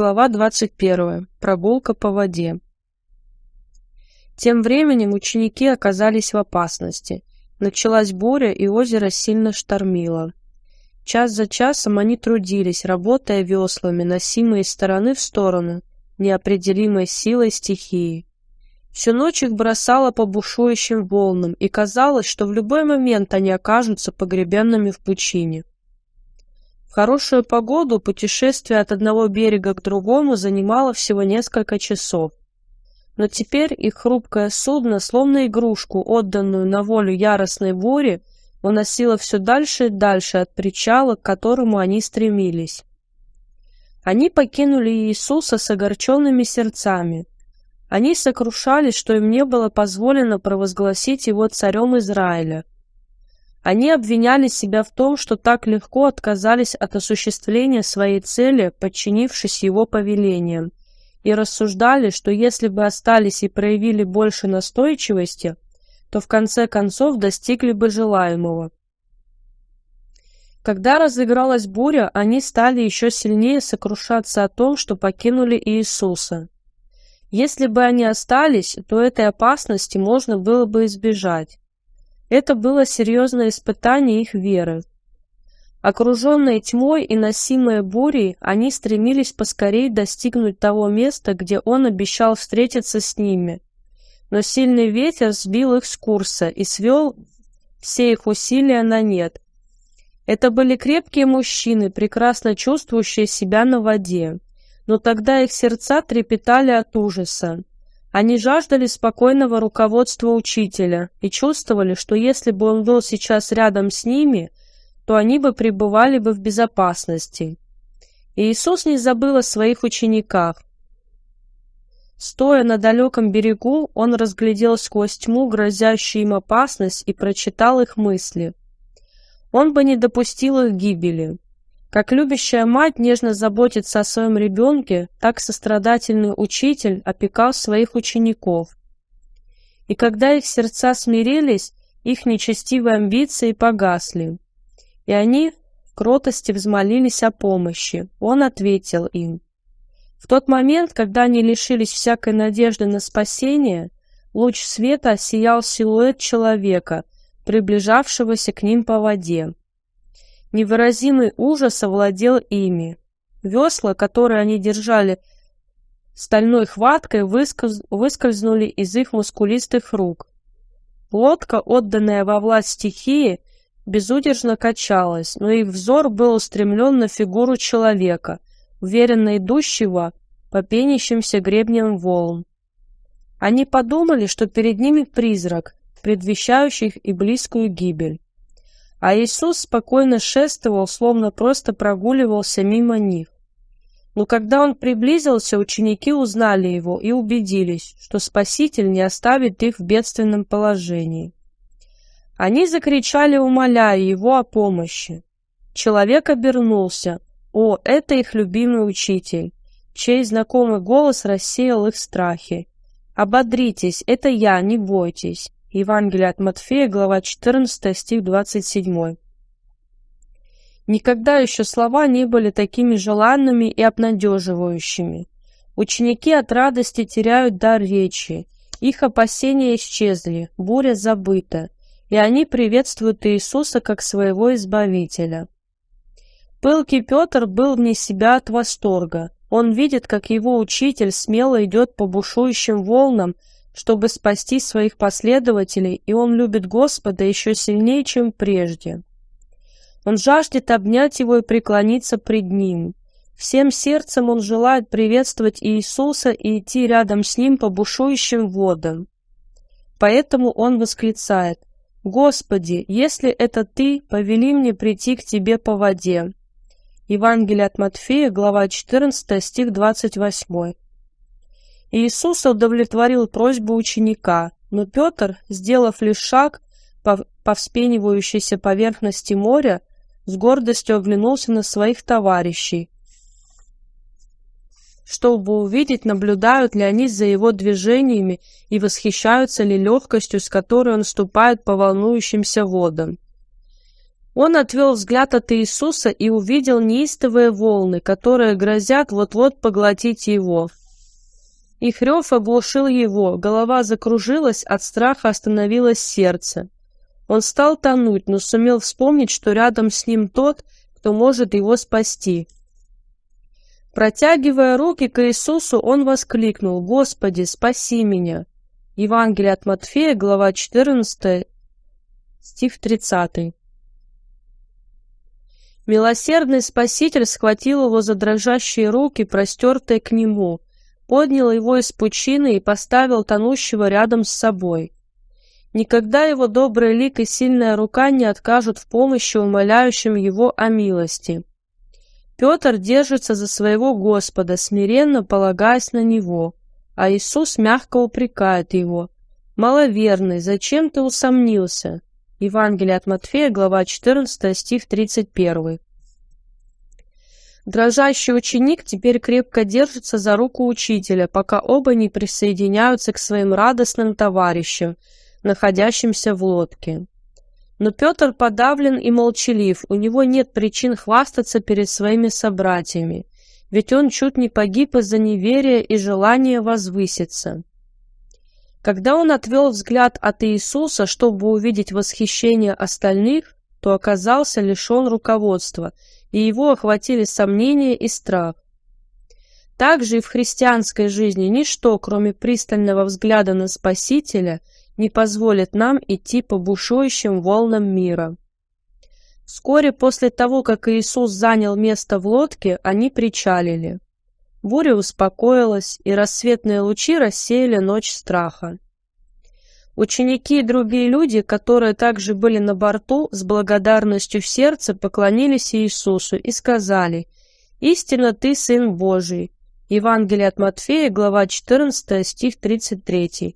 Глава 21. Прогулка по воде. Тем временем ученики оказались в опасности. Началась буря, и озеро сильно штормило. Час за часом они трудились, работая веслами, носимые из стороны в сторону, неопределимой силой стихии. Всю ночь их бросало по бушующим волнам, и казалось, что в любой момент они окажутся погребенными в пучине. В хорошую погоду путешествие от одного берега к другому занимало всего несколько часов. Но теперь их хрупкое судно, словно игрушку, отданную на волю яростной бури, уносило все дальше и дальше от причала, к которому они стремились. Они покинули Иисуса с огорченными сердцами. Они сокрушались, что им не было позволено провозгласить его царем Израиля, они обвиняли себя в том, что так легко отказались от осуществления своей цели, подчинившись его повелениям, и рассуждали, что если бы остались и проявили больше настойчивости, то в конце концов достигли бы желаемого. Когда разыгралась буря, они стали еще сильнее сокрушаться о том, что покинули Иисуса. Если бы они остались, то этой опасности можно было бы избежать. Это было серьезное испытание их веры. Окруженные тьмой и носимые бурей, они стремились поскорее достигнуть того места, где он обещал встретиться с ними. Но сильный ветер сбил их с курса и свел все их усилия на нет. Это были крепкие мужчины, прекрасно чувствующие себя на воде, но тогда их сердца трепетали от ужаса. Они жаждали спокойного руководства учителя и чувствовали, что если бы он был сейчас рядом с ними, то они бы пребывали бы в безопасности. И Иисус не забыл о своих учениках. Стоя на далеком берегу, он разглядел сквозь тьму грозящую им опасность и прочитал их мысли. Он бы не допустил их гибели. Как любящая мать нежно заботится о своем ребенке, так сострадательный учитель опекал своих учеников. И когда их сердца смирились, их нечестивые амбиции погасли. И они в кротости взмолились о помощи. Он ответил им. В тот момент, когда они лишились всякой надежды на спасение, луч света осиял силуэт человека, приближавшегося к ним по воде. Невыразимый ужас овладел ими. Весла, которые они держали стальной хваткой, выскольз... выскользнули из их мускулистых рук. Лодка, отданная во власть стихии, безудержно качалась, но их взор был устремлен на фигуру человека, уверенно идущего по пенящимся гребням волн. Они подумали, что перед ними призрак, предвещающий и близкую гибель а Иисус спокойно шествовал, словно просто прогуливался мимо них. Но когда он приблизился, ученики узнали его и убедились, что Спаситель не оставит их в бедственном положении. Они закричали, умоляя его о помощи. Человек обернулся. О, это их любимый учитель, чей знакомый голос рассеял их страхи. «Ободритесь, это я, не бойтесь». Евангелие от Матфея, глава 14, стих 27. Никогда еще слова не были такими желанными и обнадеживающими. Ученики от радости теряют дар речи, их опасения исчезли, буря забыта, и они приветствуют Иисуса как своего Избавителя. Пылкий Петр был вне себя от восторга. Он видит, как его учитель смело идет по бушующим волнам, чтобы спасти своих последователей, и он любит Господа еще сильнее, чем прежде. Он жаждет обнять его и преклониться пред ним. Всем сердцем он желает приветствовать Иисуса и идти рядом с ним по бушующим водам. Поэтому он восклицает «Господи, если это Ты, повели мне прийти к Тебе по воде». Евангелие от Матфея, глава 14, стих 28. Иисус удовлетворил просьбу ученика, но Петр, сделав лишь шаг по, по вспенивающейся поверхности моря, с гордостью оглянулся на своих товарищей, чтобы увидеть, наблюдают ли они за его движениями и восхищаются ли легкостью, с которой он ступает по волнующимся водам. Он отвел взгляд от Иисуса и увидел неистовые волны, которые грозят вот-вот поглотить его. Их рев оглушил его, голова закружилась, от страха остановилось сердце. Он стал тонуть, но сумел вспомнить, что рядом с ним тот, кто может его спасти. Протягивая руки к Иисусу, он воскликнул «Господи, спаси меня!» Евангелие от Матфея, глава 14, стих 30. Милосердный Спаситель схватил его за дрожащие руки, простертые к нему, поднял его из пучины и поставил тонущего рядом с собой. Никогда его добрый лик и сильная рука не откажут в помощи умоляющим его о милости. Петр держится за своего Господа, смиренно полагаясь на него, а Иисус мягко упрекает его. «Маловерный, зачем ты усомнился?» Евангелие от Матфея, глава 14, стих 31. Дрожащий ученик теперь крепко держится за руку учителя, пока оба не присоединяются к своим радостным товарищам, находящимся в лодке. Но Петр подавлен и молчалив, у него нет причин хвастаться перед своими собратьями, ведь он чуть не погиб из-за неверия и желания возвыситься. Когда он отвел взгляд от Иисуса, чтобы увидеть восхищение остальных, то оказался лишен руководства, и его охватили сомнения и страх. Также и в христианской жизни ничто, кроме пристального взгляда на Спасителя, не позволит нам идти по бушующим волнам мира. Вскоре после того, как Иисус занял место в лодке, они причалили. Буря успокоилась, и рассветные лучи рассеяли ночь страха. Ученики и другие люди, которые также были на борту, с благодарностью в сердце поклонились Иисусу и сказали «Истинно Ты Сын Божий». Евангелие от Матфея, глава 14, стих 33.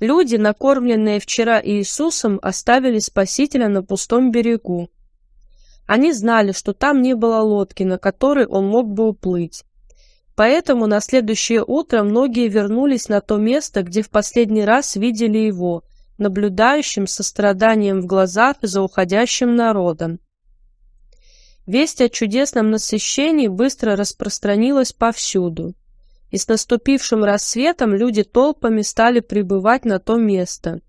Люди, накормленные вчера Иисусом, оставили Спасителя на пустом берегу. Они знали, что там не было лодки, на которой он мог бы уплыть. Поэтому на следующее утро многие вернулись на то место, где в последний раз видели его, наблюдающим со страданием в глазах за уходящим народом. Весть о чудесном насыщении быстро распространилась повсюду и с наступившим рассветом люди толпами стали прибывать на то место.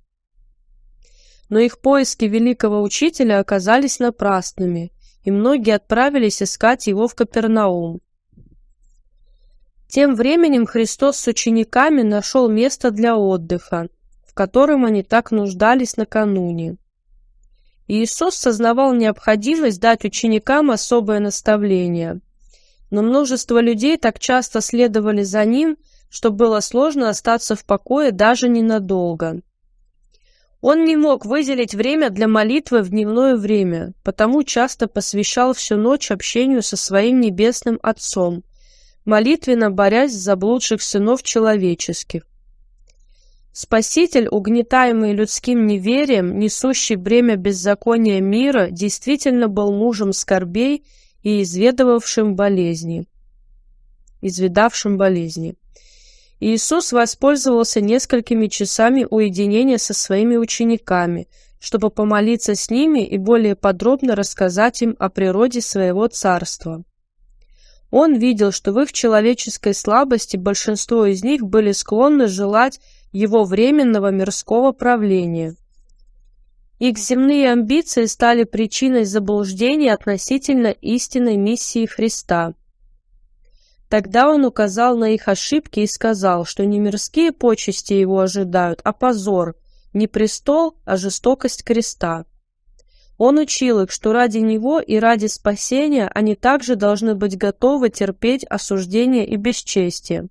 Но их поиски великого учителя оказались напрасными, и многие отправились искать его в Капернаум. Тем временем Христос с учениками нашел место для отдыха, в котором они так нуждались накануне. Иисус сознавал необходимость дать ученикам особое наставление – но множество людей так часто следовали за ним, что было сложно остаться в покое даже ненадолго. Он не мог выделить время для молитвы в дневное время, потому часто посвящал всю ночь общению со своим небесным Отцом, молитвенно борясь за заблудших сынов человеческих. Спаситель, угнетаемый людским неверием, несущий бремя беззакония мира, действительно был мужем скорбей и изведывавшим болезни. Изведавшим болезни. Иисус воспользовался несколькими часами уединения со своими учениками, чтобы помолиться с ними и более подробно рассказать им о природе своего царства. Он видел, что в их человеческой слабости большинство из них были склонны желать его временного мирского правления – их земные амбиции стали причиной заблуждений относительно истинной миссии Христа. Тогда он указал на их ошибки и сказал, что не мирские почести его ожидают, а позор, не престол, а жестокость креста. Он учил их, что ради него и ради спасения они также должны быть готовы терпеть осуждение и бесчестие.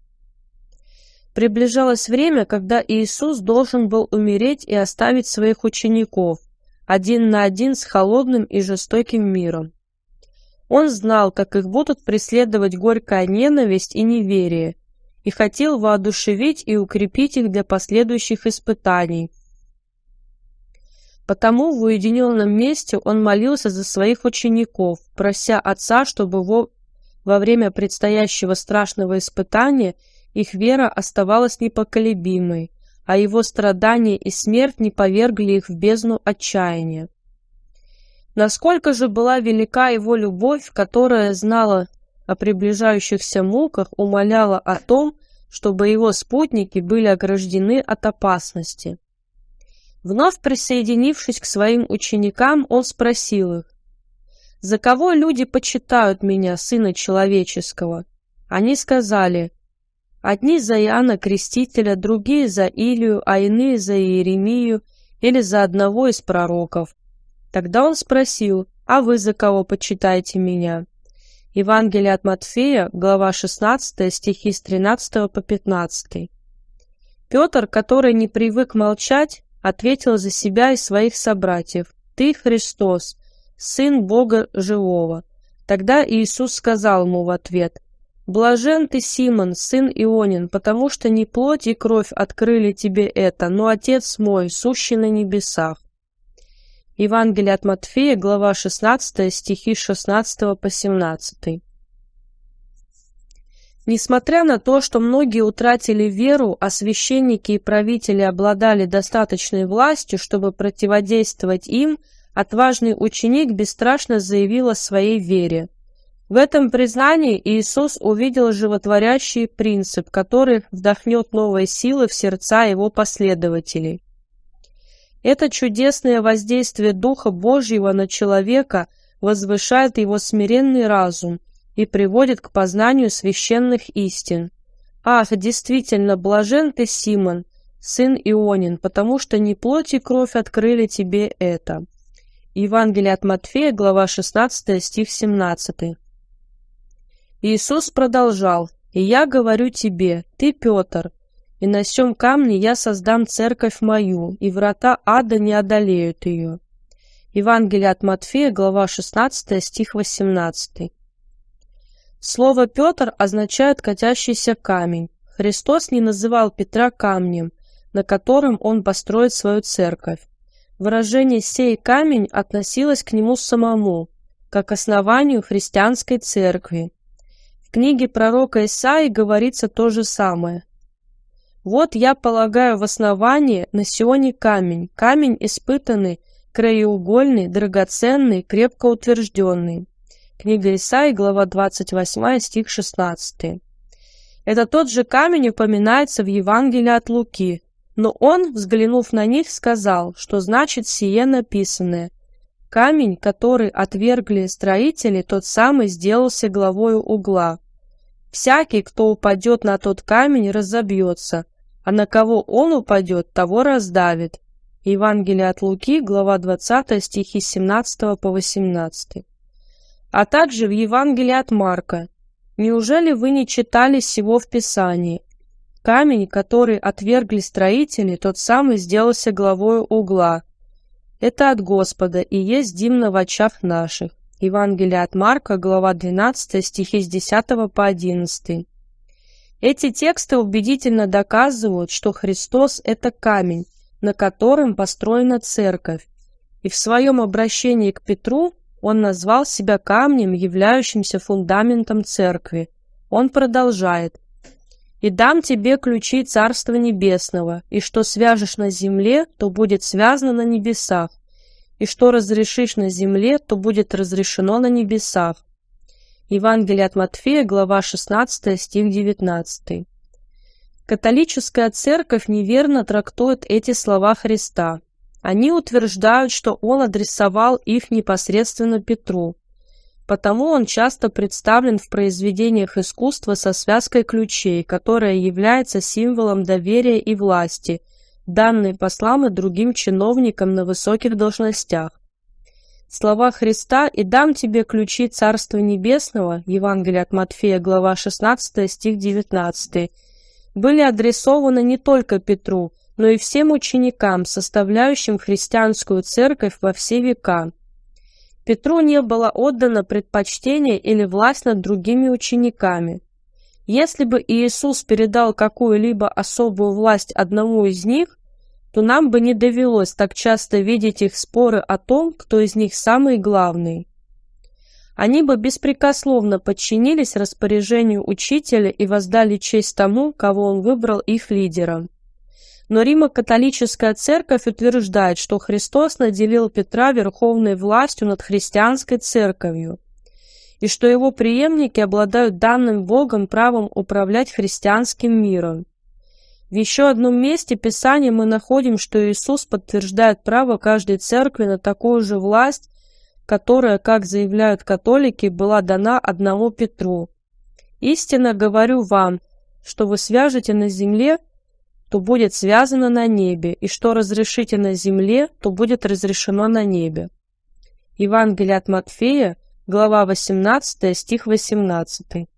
Приближалось время, когда Иисус должен был умереть и оставить своих учеников, один на один с холодным и жестоким миром. Он знал, как их будут преследовать горькая ненависть и неверие, и хотел воодушевить и укрепить их для последующих испытаний. Потому в уединенном месте он молился за своих учеников, прося Отца, чтобы во, во время предстоящего страшного испытания – их вера оставалась непоколебимой, а его страдания и смерть не повергли их в бездну отчаяния. Насколько же была велика его любовь, которая знала о приближающихся муках, умоляла о том, чтобы его спутники были ограждены от опасности. Вновь присоединившись к своим ученикам, он спросил их, «За кого люди почитают меня, Сына Человеческого?» Они сказали, «Одни за Иоанна Крестителя, другие за Илию, а иные за Иеремию или за одного из пророков». Тогда он спросил, «А вы за кого почитаете меня?» Евангелие от Матфея, глава 16, стихи с 13 по 15. Петр, который не привык молчать, ответил за себя и своих собратьев, «Ты Христос, Сын Бога Живого». Тогда Иисус сказал ему в ответ, «Блажен ты, Симон, сын Ионин, потому что не плоть и кровь открыли тебе это, но Отец мой, сущий на небесах». Евангелие от Матфея, глава 16, стихи с 16 по 17. Несмотря на то, что многие утратили веру, а священники и правители обладали достаточной властью, чтобы противодействовать им, отважный ученик бесстрашно заявил о своей вере. В этом признании Иисус увидел животворящий принцип, который вдохнет новые силы в сердца его последователей. Это чудесное воздействие Духа Божьего на человека возвышает его смиренный разум и приводит к познанию священных истин. Ах, действительно, блажен ты, Симон, сын Ионин, потому что не плоть и кровь открыли тебе это. Евангелие от Матфея, глава 16, стих 17. Иисус продолжал, «И я говорю тебе, ты, Петр, и на сем камне я создам церковь мою, и врата ада не одолеют ее». Евангелие от Матфея, глава 16, стих 18. Слово «Петр» означает «катящийся камень». Христос не называл Петра камнем, на котором он построит свою церковь. Выражение «сей камень» относилось к нему самому, как основанию христианской церкви. В книге пророка Исаии говорится то же самое. Вот я полагаю в основании на Сионе камень, камень испытанный, краеугольный, драгоценный, крепко утвержденный. Книга Исаи, глава 28, стих 16. Это тот же камень упоминается в Евангелии от Луки, но он, взглянув на них, сказал, что значит сие написанное. Камень, который отвергли строители, тот самый сделался главою угла. Всякий, кто упадет на тот камень, разобьется, а на кого он упадет, того раздавит. Евангелие от Луки, глава 20, стихи 17 по 18. А также в Евангелии от Марка. Неужели вы не читали сего в Писании? Камень, который отвергли строители, тот самый сделался главою угла. Это от Господа и есть димно в очах наших. Евангелие от Марка, глава 12, стихи с 10 по 11. Эти тексты убедительно доказывают, что Христос – это камень, на котором построена церковь, и в своем обращении к Петру он назвал себя камнем, являющимся фундаментом церкви. Он продолжает «И дам тебе ключи Царства Небесного, и что свяжешь на земле, то будет связано на небесах, и что разрешишь на земле, то будет разрешено на небесах». Евангелие от Матфея, глава 16, стих 19. Католическая церковь неверно трактует эти слова Христа. Они утверждают, что он адресовал их непосредственно Петру. Потому он часто представлен в произведениях искусства со связкой ключей, которая является символом доверия и власти, данной послам и другим чиновникам на высоких должностях. Слова Христа «И дам тебе ключи Царства Небесного» Евангелие от Матфея, глава 16, стих 19, были адресованы не только Петру, но и всем ученикам, составляющим христианскую церковь во все века. Петру не было отдано предпочтение или власть над другими учениками. Если бы Иисус передал какую-либо особую власть одному из них, то нам бы не довелось так часто видеть их споры о том, кто из них самый главный. Они бы беспрекословно подчинились распоряжению учителя и воздали честь тому, кого он выбрал их лидером. Но Римо-католическая церковь утверждает, что Христос наделил Петра верховной властью над христианской церковью, и что его преемники обладают данным Богом правом управлять христианским миром. В еще одном месте Писания мы находим, что Иисус подтверждает право каждой церкви на такую же власть, которая, как заявляют католики, была дана одному Петру. «Истинно говорю вам, что вы свяжете на земле, то будет связано на небе, и что разрешите на земле, то будет разрешено на небе». Евангелие от Матфея, глава 18, стих 18.